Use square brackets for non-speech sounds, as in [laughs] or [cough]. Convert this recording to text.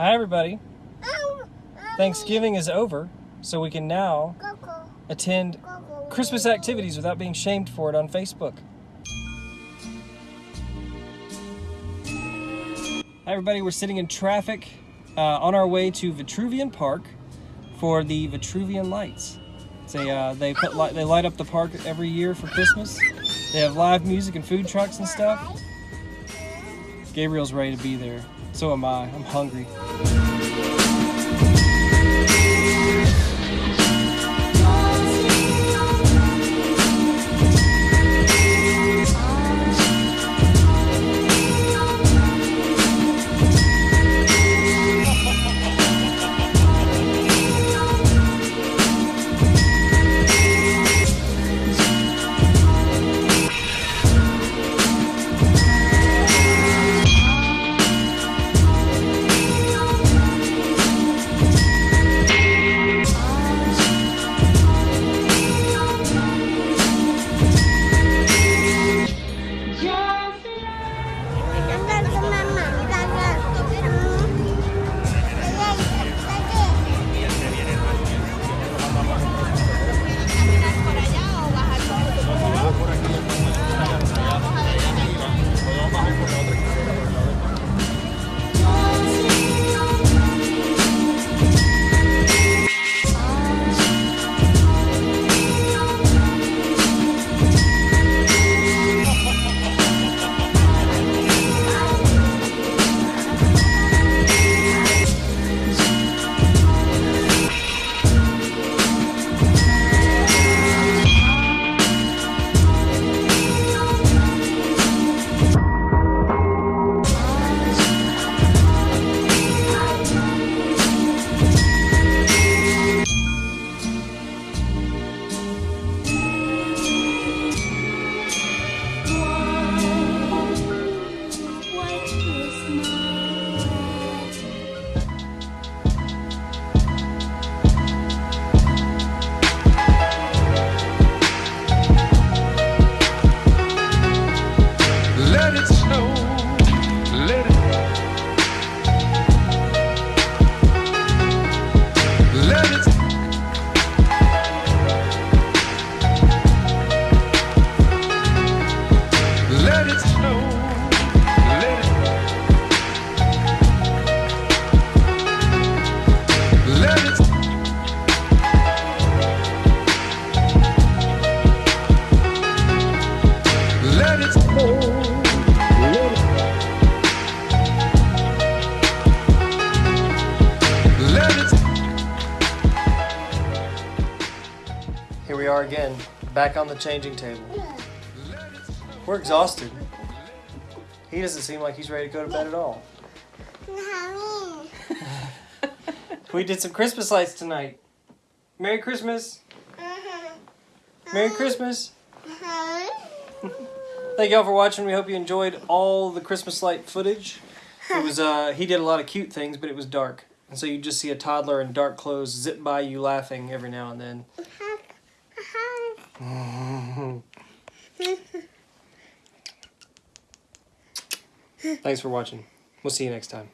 Hi, everybody. Thanksgiving is over, so we can now attend Christmas activities without being shamed for it on Facebook. Hi, everybody. We're sitting in traffic uh, on our way to Vitruvian Park for the Vitruvian Lights. A, uh, they put li- they light up the park every year for Christmas. They have live music and food trucks and stuff. Gabriel's ready to be there. So am I. I'm hungry. Let it. Let it. Let it. Let it. Let it. Here we are again, back on the changing table. We're exhausted. He doesn't seem like he's ready to go to bed at all. [laughs] We did some Christmas lights tonight. Merry Christmas. Merry Christmas. Thank y'all for watching. We hope you enjoyed all the Christmas light footage. It was uh he did a lot of cute things, but it was dark. And so you just see a toddler in dark clothes zip by you laughing every now and then. [laughs] Thanks for watching. We'll see you next time.